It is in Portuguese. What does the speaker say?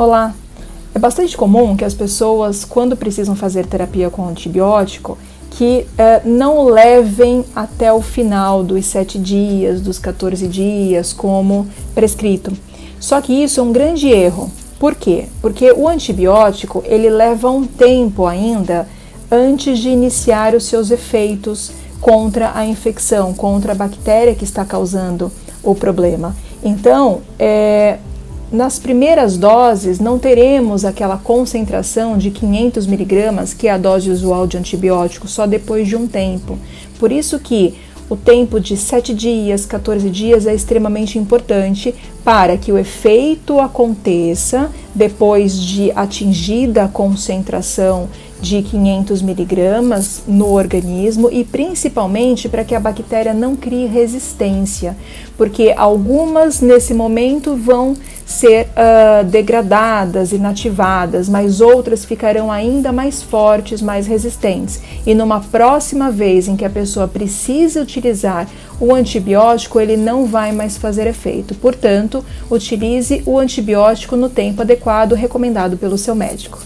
Olá! É bastante comum que as pessoas, quando precisam fazer terapia com antibiótico, que eh, não levem até o final dos 7 dias, dos 14 dias, como prescrito. Só que isso é um grande erro. Por quê? Porque o antibiótico ele leva um tempo ainda antes de iniciar os seus efeitos contra a infecção, contra a bactéria que está causando o problema. Então, é, nas primeiras doses não teremos aquela concentração de 500 miligramas que é a dose usual de antibiótico só depois de um tempo. Por isso que o tempo de 7 dias, 14 dias é extremamente importante para que o efeito aconteça depois de atingida a concentração de 500 miligramas no organismo e principalmente para que a bactéria não crie resistência, porque algumas nesse momento vão ser uh, degradadas, inativadas, mas outras ficarão ainda mais fortes, mais resistentes. E numa próxima vez em que a pessoa precisa utilizar o antibiótico, ele não vai mais fazer efeito. Portanto, utilize o antibiótico no tempo adequado recomendado pelo seu médico.